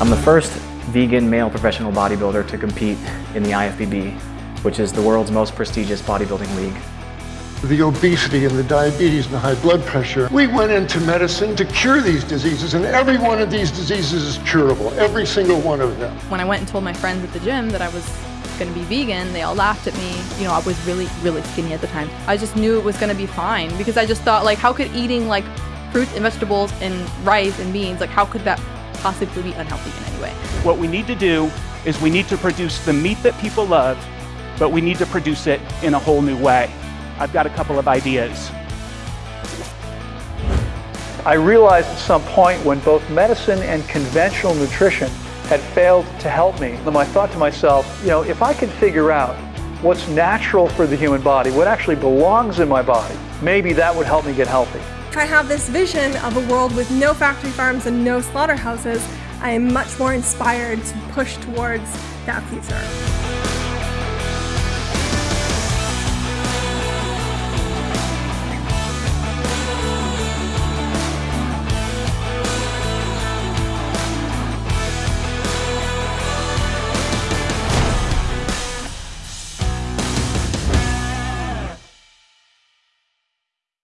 I'm the first vegan male professional bodybuilder to compete in the IFBB, which is the world's most prestigious bodybuilding league. The obesity and the diabetes and the high blood pressure. We went into medicine to cure these diseases and every one of these diseases is curable, every single one of them. When I went and told my friends at the gym that I was going to be vegan, they all laughed at me. You know, I was really, really skinny at the time. I just knew it was going to be fine because I just thought like, how could eating like fruits and vegetables and rice and beans, like how could that possibly be unhealthy in any way? What we need to do is we need to produce the meat that people love, but we need to produce it in a whole new way. I've got a couple of ideas. I realized at some point when both medicine and conventional nutrition had failed to help me, I thought to myself, you know, if I can figure out what's natural for the human body, what actually belongs in my body, maybe that would help me get healthy. I have this vision of a world with no factory farms and no slaughterhouses, I am much more inspired to push towards that future.